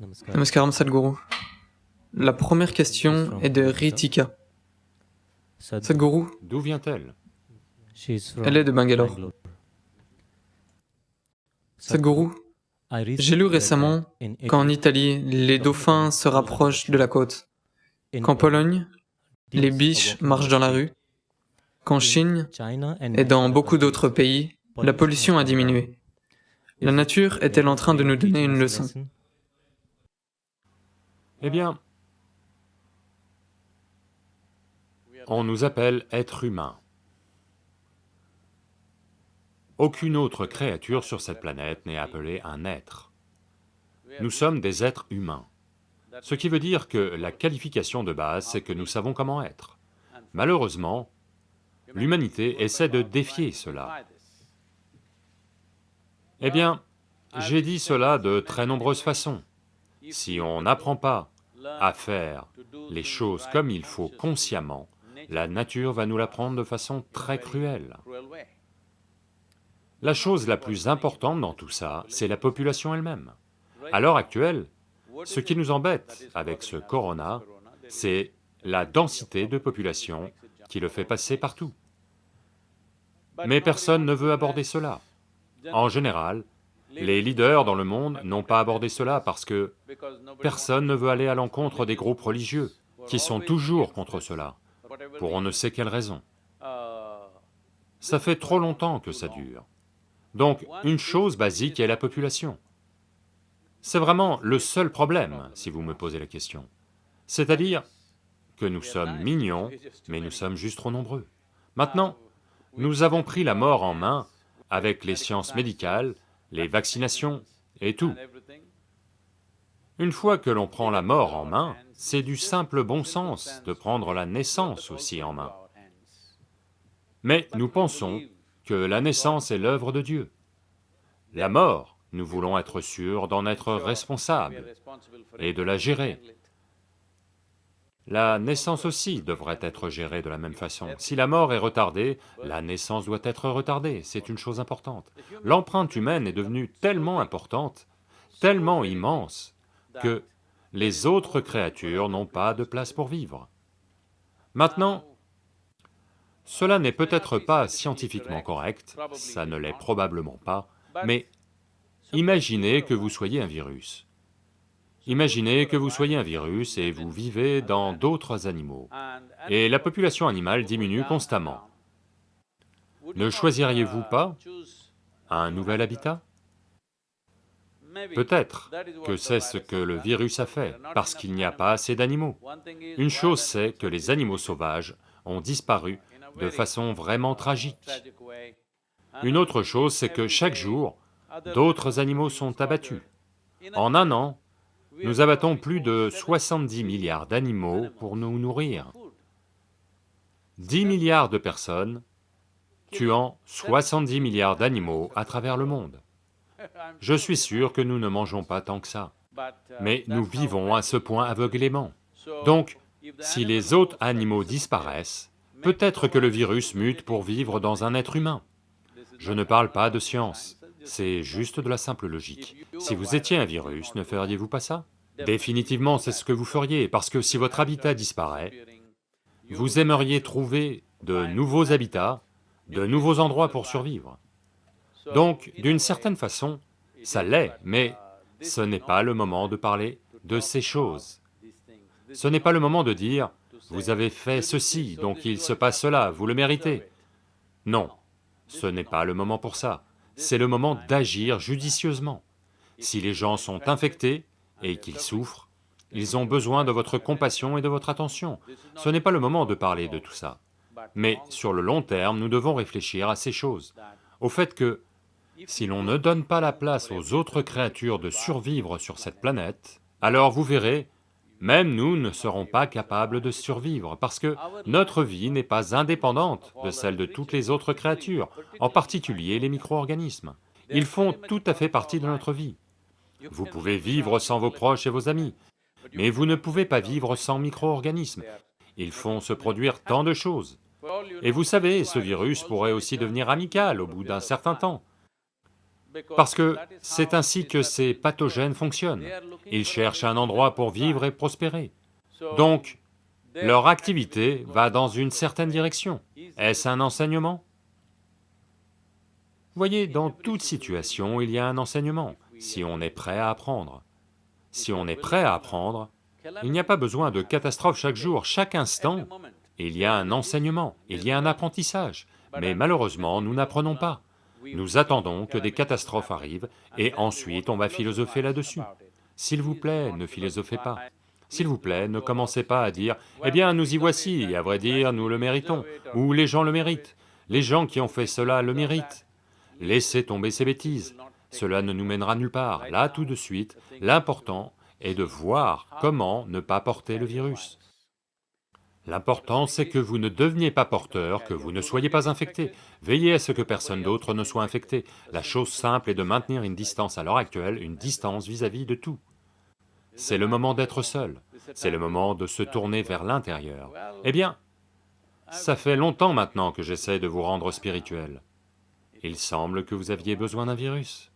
Namaskar. Namaskaram Sadhguru. La première question est de Ritika. Sad- Sadhguru, D'où vient-elle? Elle est de Bangalore. Sadhguru, j'ai lu récemment qu'en Italie, les dauphins se rapprochent de la côte, qu'en Pologne, les biches marchent dans la rue, qu'en Chine et dans beaucoup d'autres pays, la pollution a diminué. La nature est-elle en train de nous donner une leçon Eh bien, on nous appelle êtres humains. Aucune autre créature sur cette planète n'est appelée un être. Nous sommes des êtres humains. Ce qui veut dire que la qualification de base, c'est que nous savons comment être. Malheureusement, l'humanité essaie de défier cela. Eh bien, j'ai dit cela de très nombreuses façons. Si on n'apprend pas à faire les choses comme il faut consciemment, la nature va nous l'apprendre de façon très cruelle. La chose la plus importante dans tout ça, c'est la population elle-même. À l'heure actuelle, ce qui nous embête avec ce corona, c'est la densité de population qui le fait passer partout. Mais personne ne veut aborder cela. En général, les leaders dans le monde n'ont pas abordé cela parce que personne ne veut aller à l'encontre des groupes religieux, qui sont toujours contre cela, pour on ne sait quelle raison. Ça fait trop longtemps que ça dure. Donc, une chose basique est la population. C'est vraiment le seul problème, si vous me posez la question. C'est-à-dire que nous sommes mignons, mais nous sommes juste trop nombreux. Maintenant, nous avons pris la mort en main avec les sciences médicales, les vaccinations et tout. Une fois que l'on prend la mort en main, c'est du simple bon sens de prendre la naissance aussi en main. Mais nous pensons que la naissance est l'œuvre de Dieu. La mort, nous voulons être sûrs d'en être responsables et de la gérer. La naissance aussi devrait être gérée de la même façon. Si la mort est retardée, la naissance doit être retardée, c'est une chose importante. L'empreinte humaine est devenue tellement importante, tellement immense, que les autres créatures n'ont pas de place pour vivre. Maintenant, cela n'est peut-être pas scientifiquement correct, ça ne l'est probablement pas, mais imaginez que vous soyez un virus. Imaginez que vous soyez un virus et vous vivez dans d'autres animaux, et la population animale diminue constamment. Ne choisiriez-vous pas un nouvel habitat? Peut-être que c'est ce que le virus a fait, parce qu'il n'y a pas assez d'animaux. Une chose c'est que les animaux sauvages ont disparu de façon vraiment tragique. Une autre chose c'est que chaque jour, d'autres animaux sont abattus. En un an, nous abattons plus de 70 milliards d'animaux pour nous nourrir. 10 milliards de personnes tuant 70 milliards d'animaux à travers le monde. Je suis sûr que nous ne mangeons pas tant que ça, mais nous vivons à ce point aveuglément. Donc, si les autres animaux disparaissent, peut-être que le virus mute pour vivre dans un être humain. Je ne parle pas de science, c'est juste de la simple logique. Si vous étiez un virus, ne feriez-vous pas ça? Définitivement, c'est ce que vous feriez, parce que si votre habitat disparaît, vous aimeriez trouver de nouveaux habitats, de nouveaux endroits pour survivre. Donc, d'une certaine façon, ça l'est, mais ce n'est pas le moment de parler de ces choses. Ce n'est pas le moment de dire, vous avez fait ceci, donc il se passe cela, vous le méritez. Non, ce n'est pas le moment pour ça, c'est le moment d'agir judicieusement. Si les gens sont infectés et qu'ils souffrent, ils ont besoin de votre compassion et de votre attention. Ce n'est pas le moment de parler de tout ça. Mais sur le long terme, nous devons réfléchir à ces choses, au fait que si l'on ne donne pas la place aux autres créatures de survivre sur cette planète, alors vous verrez, même nous ne serons pas capables de survivre, parce que notre vie n'est pas indépendante de celle de toutes les autres créatures, en particulier les micro-organismes. Ils font tout à fait partie de notre vie. Vous pouvez vivre sans vos proches et vos amis, mais vous ne pouvez pas vivre sans micro-organismes. Ils font se produire tant de choses. Et vous savez, ce virus pourrait aussi devenir amical au bout d'un certain temps. Parce que c'est ainsi que ces pathogènes fonctionnent. Ils cherchent un endroit pour vivre et prospérer. Donc, leur activité va dans une certaine direction. Est-ce un enseignement? Voyez, dans toute situation, il y a un enseignement, si on est prêt à apprendre. Si on est prêt à apprendre, il n'y a pas besoin de catastrophe chaque jour, chaque instant, il y a un enseignement, il y a un apprentissage, mais malheureusement, nous n'apprenons pas. Nous attendons que des catastrophes arrivent, et ensuite on va philosopher là-dessus. S'il vous plaît, ne philosophez pas. S'il vous plaît, ne commencez pas à dire, « Eh bien, nous y voici, à vrai dire, nous le méritons », ou « les gens le méritent, les gens qui ont fait cela le méritent ». Laissez tomber ces bêtises, cela ne nous mènera nulle part. Là, tout de suite, l'important est de voir comment ne pas porter le virus. L'important, c'est que vous ne deveniez pas porteur, que vous ne soyez pas infecté. Veillez à ce que personne d'autre ne soit infecté. La chose simple est de maintenir une distance à l'heure actuelle, une distance vis-à-vis -vis de tout. C'est le moment d'être seul, c'est le moment de se tourner vers l'intérieur. Eh bien, ça fait longtemps maintenant que j'essaie de vous rendre spirituel. Il semble que vous aviez besoin d'un virus.